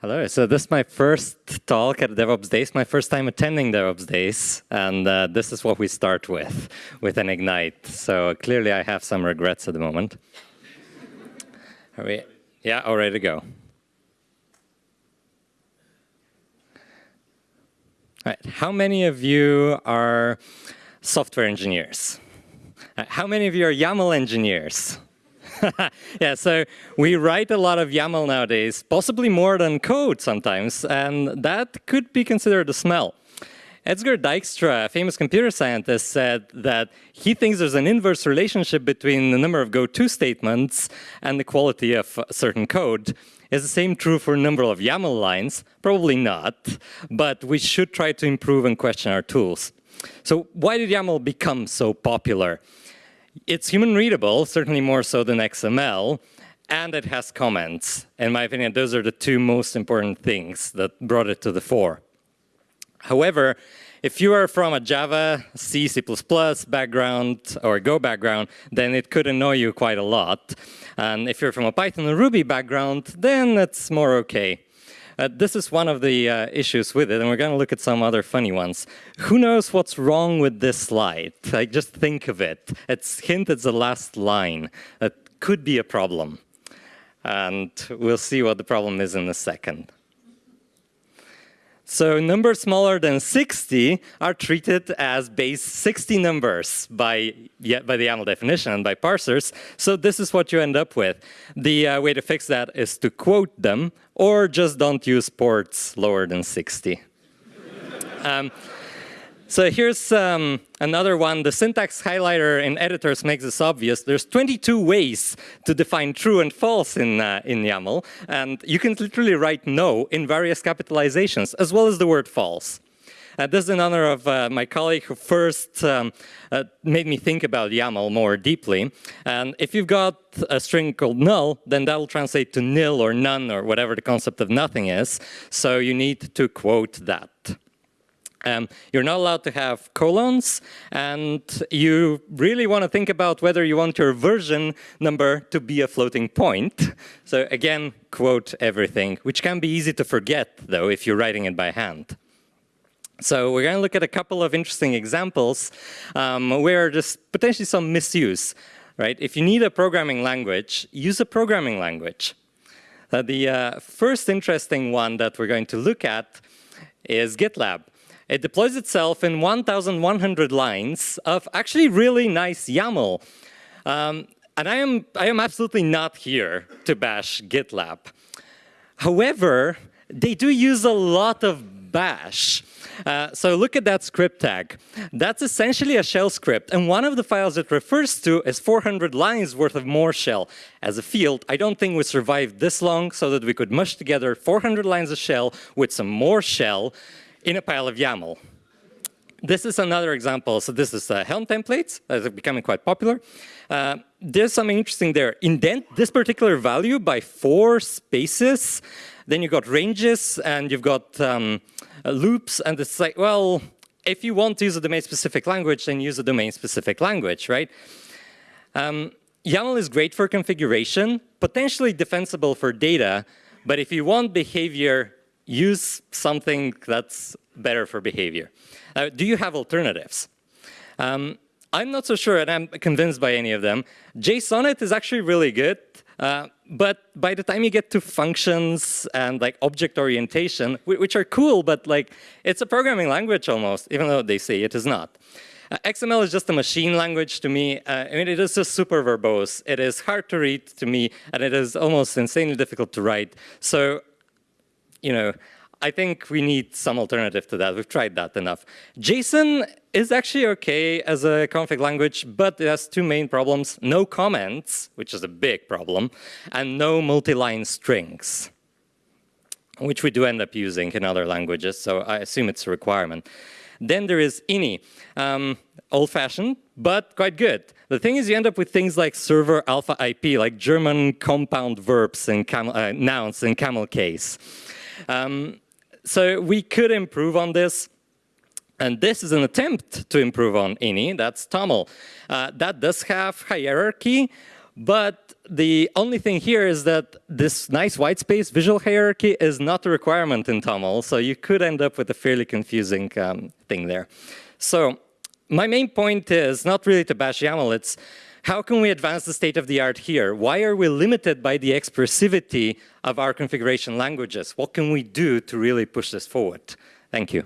Hello, so this is my first talk at DevOps Days, my first time attending DevOps Days, and uh, this is what we start with, with an Ignite. So clearly I have some regrets at the moment. Are we, yeah, all ready to go. All right, how many of you are software engineers? How many of you are YAML engineers? yeah, so we write a lot of YAML nowadays, possibly more than code sometimes, and that could be considered a smell. Edsger Dijkstra, a famous computer scientist, said that he thinks there's an inverse relationship between the number of go-to statements and the quality of certain code. Is the same true for a number of YAML lines? Probably not, but we should try to improve and question our tools. So why did YAML become so popular? It's human readable, certainly more so than XML, and it has comments. In my opinion, those are the two most important things that brought it to the fore. However, if you are from a Java, C, C++ background or Go background, then it could annoy you quite a lot. And if you're from a Python or Ruby background, then it's more okay. Uh, this is one of the uh, issues with it, and we're going to look at some other funny ones. Who knows what's wrong with this slide? Like, just think of it. It's hint it's the last line. That could be a problem. And we'll see what the problem is in a second. So numbers smaller than 60 are treated as base 60 numbers by, yeah, by the YAML definition and by parsers. So this is what you end up with. The uh, way to fix that is to quote them or just don't use ports lower than 60. um, so here's um, another one. The syntax highlighter in editors makes this obvious. There's 22 ways to define true and false in, uh, in YAML. And you can literally write no in various capitalizations, as well as the word false. Uh, this is in honor of uh, my colleague who first um, uh, made me think about YAML more deeply. And if you've got a string called null, then that will translate to nil or none or whatever the concept of nothing is. So you need to quote that. Um, you're not allowed to have colons, and you really want to think about whether you want your version number to be a floating point. So again, quote everything, which can be easy to forget, though, if you're writing it by hand. So we're going to look at a couple of interesting examples um, where there's potentially some misuse. Right? If you need a programming language, use a programming language. Uh, the uh, first interesting one that we're going to look at is GitLab. It deploys itself in 1,100 lines of actually really nice YAML. Um, and I am, I am absolutely not here to bash GitLab. However, they do use a lot of bash. Uh, so look at that script tag. That's essentially a shell script. And one of the files it refers to is 400 lines worth of more shell. As a field, I don't think we survived this long so that we could mush together 400 lines of shell with some more shell in a pile of YAML. This is another example. So this is uh, Helm templates that are becoming quite popular. Uh, there's something interesting there. Indent this particular value by four spaces. Then you've got ranges and you've got um, uh, loops. And it's like, well, if you want to use a domain-specific language, then use a domain-specific language, right? Um, YAML is great for configuration, potentially defensible for data. But if you want behavior use something that's better for behavior. Uh, do you have alternatives? Um, I'm not so sure, and I'm convinced by any of them. Jsonnet is actually really good, uh, but by the time you get to functions and like object orientation, which are cool, but like it's a programming language almost, even though they say it is not. Uh, XML is just a machine language to me. Uh, I mean, it is just super verbose. It is hard to read to me, and it is almost insanely difficult to write. So you know, I think we need some alternative to that. We've tried that enough. JSON is actually okay as a config language, but it has two main problems. No comments, which is a big problem, and no multi-line strings, which we do end up using in other languages, so I assume it's a requirement. Then there is ini, um, old-fashioned, but quite good. The thing is you end up with things like server alpha IP, like German compound verbs and uh, nouns in camel case. Um, so we could improve on this. And this is an attempt to improve on INI, that's TOML. Uh, that does have hierarchy, But the only thing here is that this nice white space visual hierarchy is not a requirement in TOML, so you could end up with a fairly confusing um, thing there. So my main point is not really to bash YAML, it's how can we advance the state of the art here? Why are we limited by the expressivity of our configuration languages? What can we do to really push this forward? Thank you.